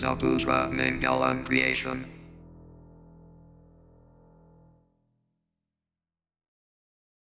Zabudra Mangalam Creation.